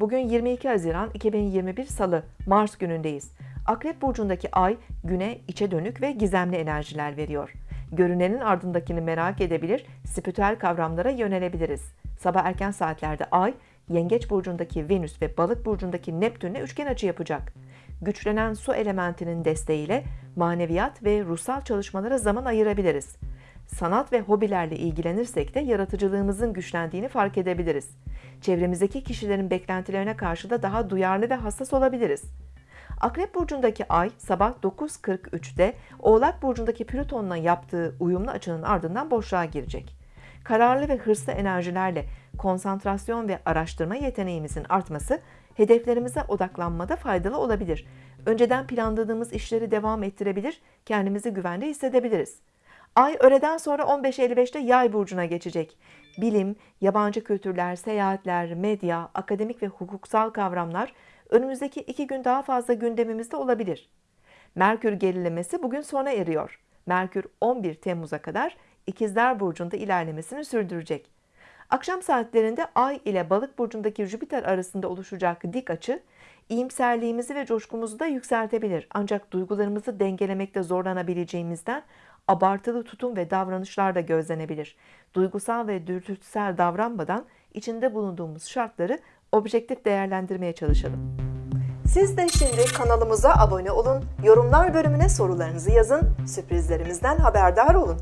Bugün 22 Haziran 2021 Salı, Mars günündeyiz. Akrep burcundaki ay güne içe dönük ve gizemli enerjiler veriyor. Görünenin ardındakini merak edebilir, spiritüel kavramlara yönelebiliriz. Sabah erken saatlerde ay, Yengeç burcundaki Venüs ve Balık burcundaki Neptün'le üçgen açı yapacak. Güçlenen su elementinin desteğiyle maneviyat ve ruhsal çalışmalara zaman ayırabiliriz. Sanat ve hobilerle ilgilenirsek de yaratıcılığımızın güçlendiğini fark edebiliriz. Çevremizdeki kişilerin beklentilerine karşı da daha duyarlı ve hassas olabiliriz. Akrep burcundaki ay sabah 9.43'te Oğlak burcundaki Plüton'la yaptığı uyumlu açının ardından boşluğa girecek. Kararlı ve hırslı enerjilerle konsantrasyon ve araştırma yeteneğimizin artması hedeflerimize odaklanmada faydalı olabilir. Önceden planladığımız işleri devam ettirebilir, kendimizi güvende hissedebiliriz. Ay öğleden sonra 15.55'te Yay burcuna geçecek. Bilim, yabancı kültürler, seyahatler, medya, akademik ve hukuksal kavramlar önümüzdeki iki gün daha fazla gündemimizde olabilir. Merkür gerilemesi bugün sona eriyor. Merkür 11 Temmuz'a kadar İkizler Burcu'nda ilerlemesini sürdürecek. Akşam saatlerinde Ay ile Balık burcundaki Jüpiter arasında oluşacak dik açı iyimserliğimizi ve coşkumuzu da yükseltebilir. Ancak duygularımızı dengelemekte zorlanabileceğimizden abartılı tutum ve davranışlar da gözlenebilir. Duygusal ve dürtüsel davranmadan içinde bulunduğumuz şartları objektif değerlendirmeye çalışalım. Siz de şimdi kanalımıza abone olun, yorumlar bölümüne sorularınızı yazın, sürprizlerimizden haberdar olun.